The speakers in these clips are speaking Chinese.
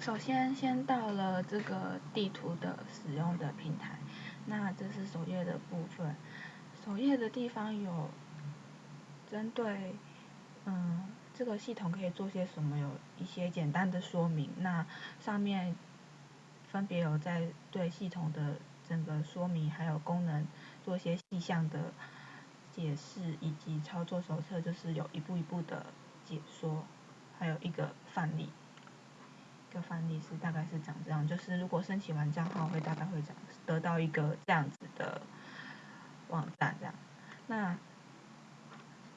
首先先到了这个地图的使用的平台，那这是首页的部分。首页的地方有针对嗯这个系统可以做些什么，有一些简单的说明。那上面分别有在对系统的整个说明还有功能做些细项的解释，以及操作手册就是有一步一步的解说，还有一个范例。一个范例是大概是长这样，就是如果申请完账号会大概会长得到一个这样子的网站这样。那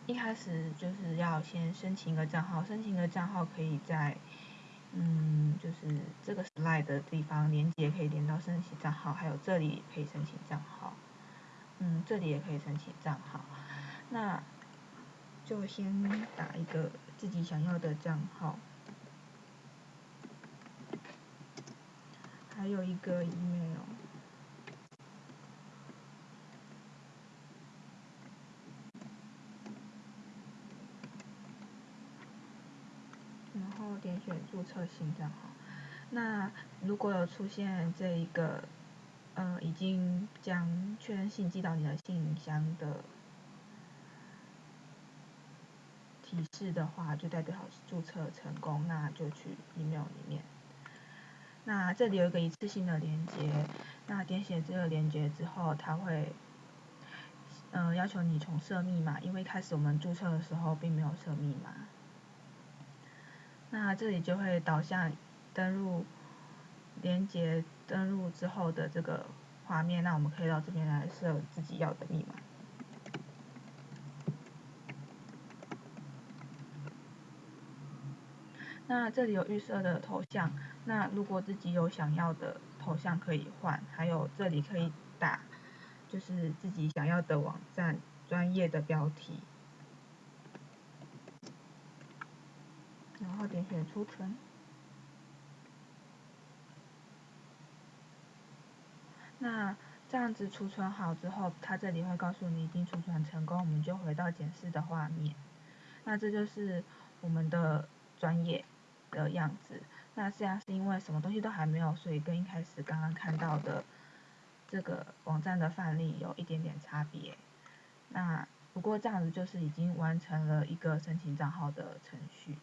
一开始就是要先申请一个账号，申请一个账号可以在嗯就是这个 slide 的地方连接可以连到申请账号，还有这里可以申请账号，嗯这里也可以申请账号。那就先打一个自己想要的账号。还有一个 email，然后点选注册新账号。那如果有出现这一个，呃，已经将确认信寄到你的信箱的提示的话，就代表注册成功，那就去 email 里面。那这里有一个一次性的连接，那点写这个连接之后，它会，嗯，要求你重设密码，因为开始我们注册的时候并没有设密码。那这里就会导向登录连接登录之后的这个画面，那我们可以到这边来设自己要的密码。那这里有预设的头像，那如果自己有想要的头像可以换，还有这里可以打，就是自己想要的网站专业的标题，然后点选储存。那这样子储存好之后，它这里会告诉你已经储存成功，我们就回到检视的画面。那这就是我们的专业。的样子，那这样是因为什么东西都还没有，所以跟一开始刚刚看到的这个网站的范例有一点点差别。那不过这样子就是已经完成了一个申请账号的程序。